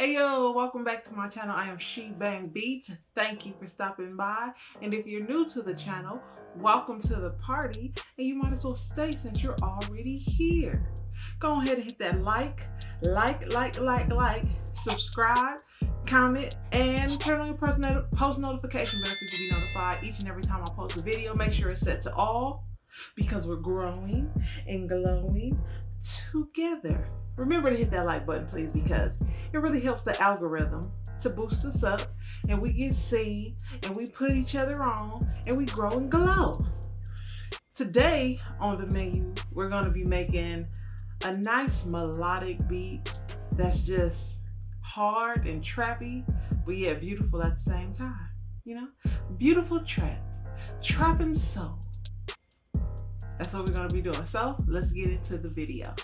Hey yo, welcome back to my channel. I am She Bang Beats. Thank you for stopping by. And if you're new to the channel, welcome to the party. And you might as well stay since you're already here. Go ahead and hit that like, like, like, like, like, subscribe, comment, and turn on your post, not post notification bell so you can be notified each and every time I post a video. Make sure it's set to all because we're growing and glowing together. Remember to hit that like button, please, because it really helps the algorithm to boost us up and we get seen and we put each other on and we grow and glow. Today on the menu, we're going to be making a nice melodic beat that's just hard and trappy, but yet beautiful at the same time. You know, beautiful trap, trapping soul. That's what we're to be doing. So let's get into the video.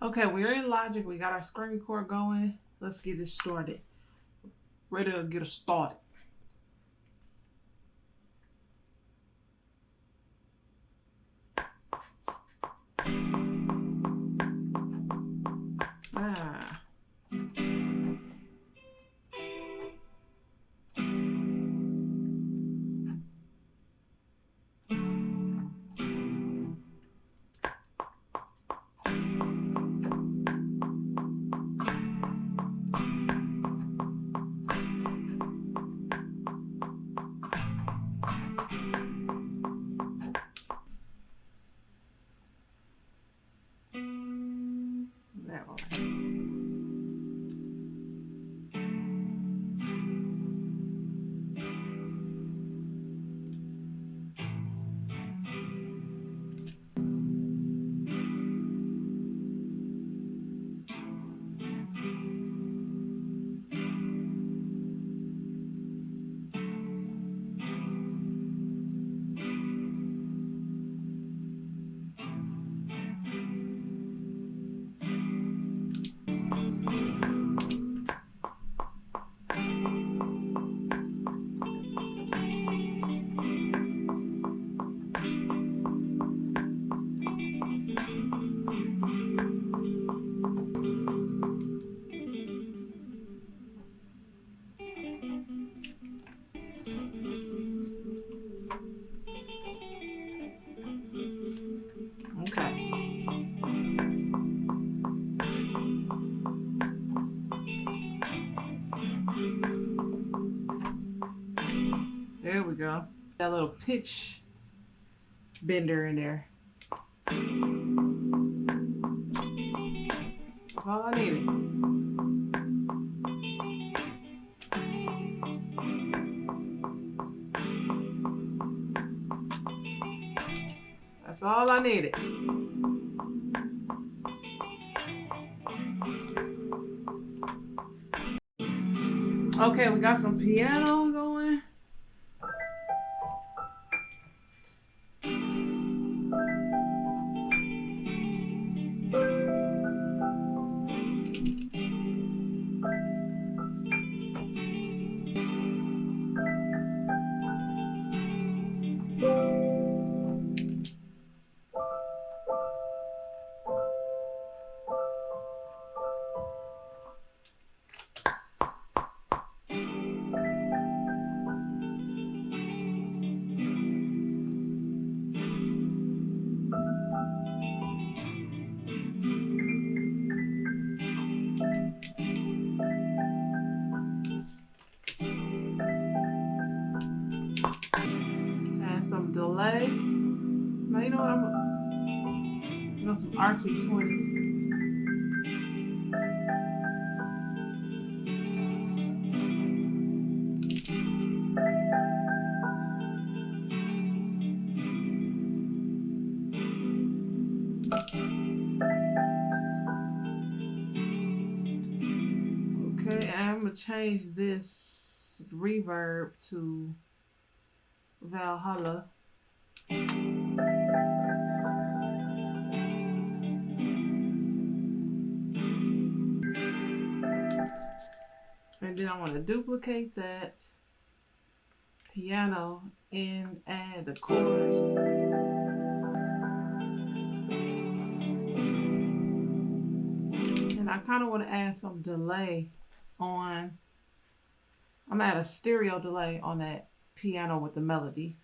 Okay, we're in Logic. We got our screen record going. Let's get it started. Ready to get us started. Go. That little pitch bender in there. That's all I needed. That's all I needed. Okay, we got some piano you know some RC20. Okay, I'm gonna change this reverb to Valhalla. then I want to duplicate that piano and add the chords. And I kind of want to add some delay on, I'm going to add a stereo delay on that piano with the melody.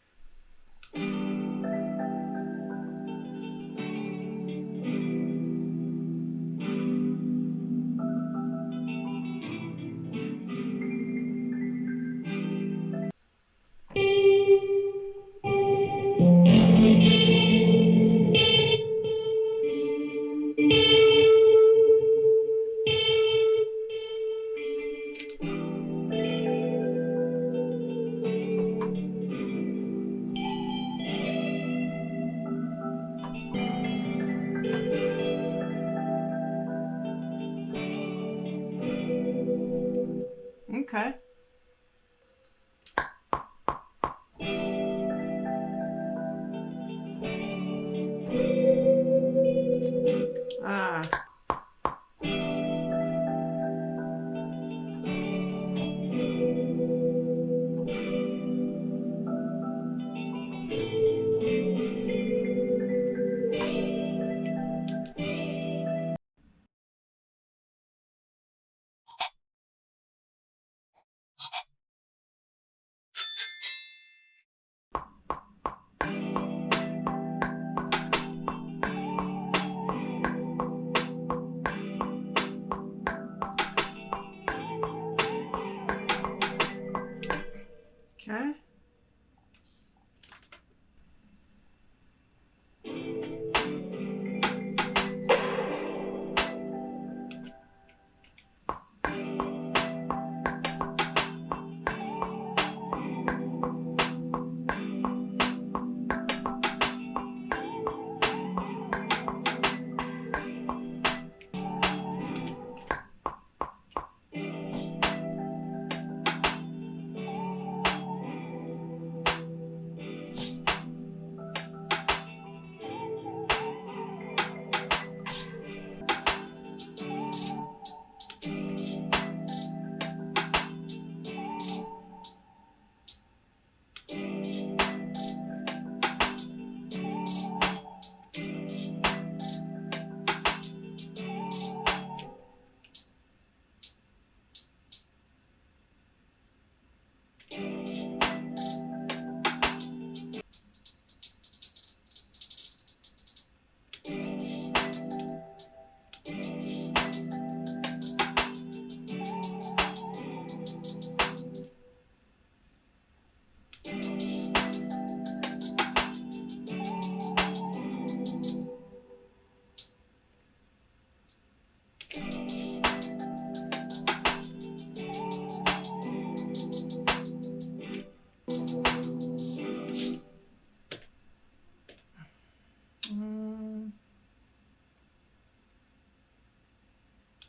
Ah.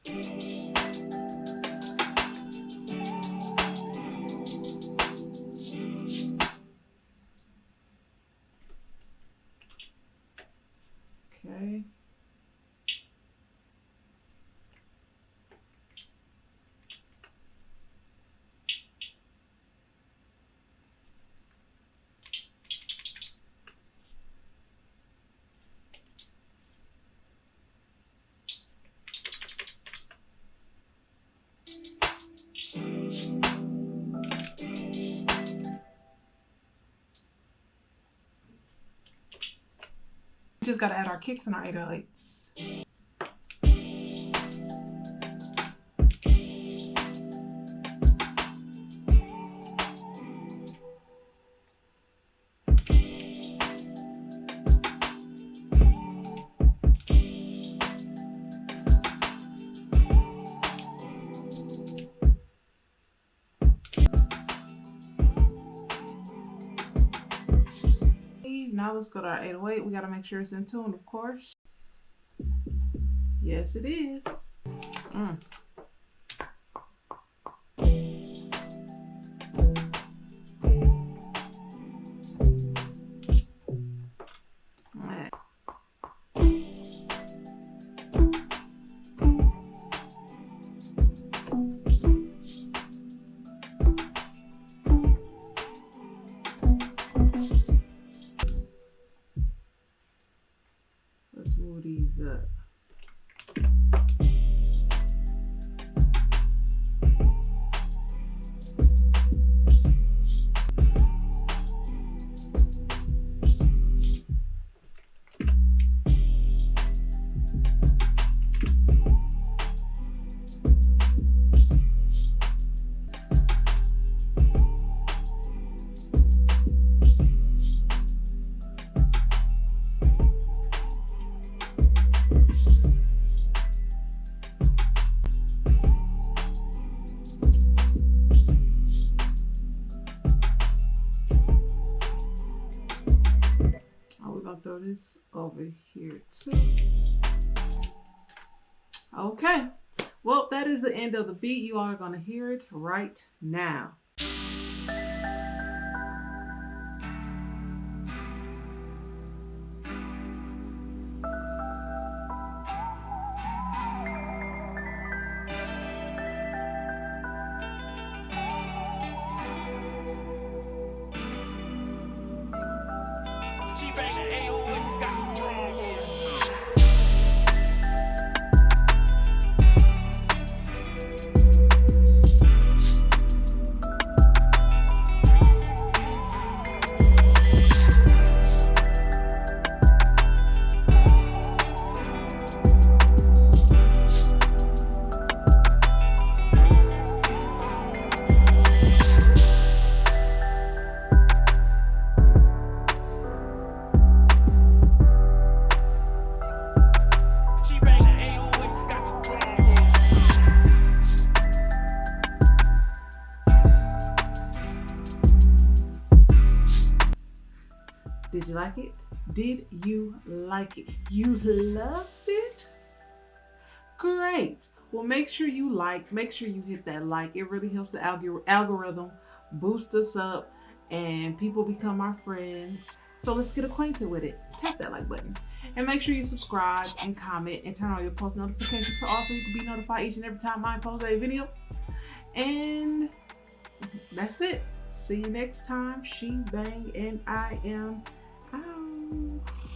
Okay. Just got to add our kicks and our 808s. Now let's go to our 808. We got to make sure it's in tune, of course. Yes, it is. Mm. This over here too. Okay. Well, that is the end of the beat. You are going to hear it right now. Like it? Did you like it? You loved it? Great. Well, make sure you like, make sure you hit that like. It really helps the algor- algorithm boost us up and people become our friends. So let's get acquainted with it. Tap that like button. And make sure you subscribe and comment and turn on your post notifications so also you can be notified each and every time I post a video. And that's it. See you next time. She Bang and I am out.